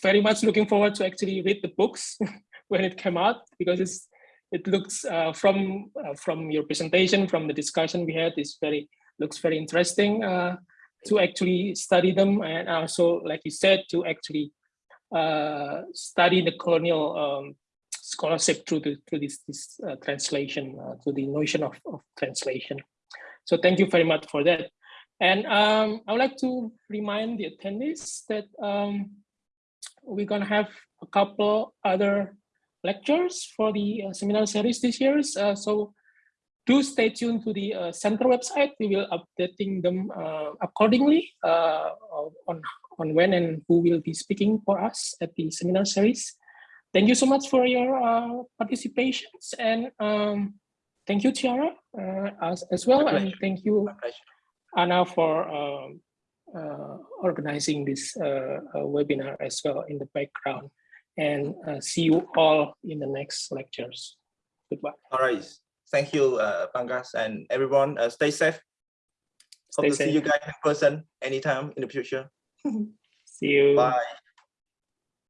very much looking forward to actually read the books when it came out because it's it looks uh, from uh, from your presentation from the discussion we had is very looks very interesting to actually study them and also like you said to actually uh, study the colonial um, scholarship through the through this this uh, translation uh, through the notion of, of translation so thank you very much for that and um, I would like to remind the attendees that um, we're gonna have a couple other lectures for the uh, seminar series this year. Uh, so do stay tuned to the uh, center website. We will updating them uh, accordingly uh, on, on when and who will be speaking for us at the seminar series. Thank you so much for your uh, participations and um, thank you, Theara, as, as well. And thank you, Anna, for um, organizing this webinar as well in the background and uh, see you all in the next lectures. Goodbye. All right. Thank you, uh, Pangas, and everyone. Uh, stay safe. Hope Stay to safe. see you guys in person anytime in the future. See you. Bye.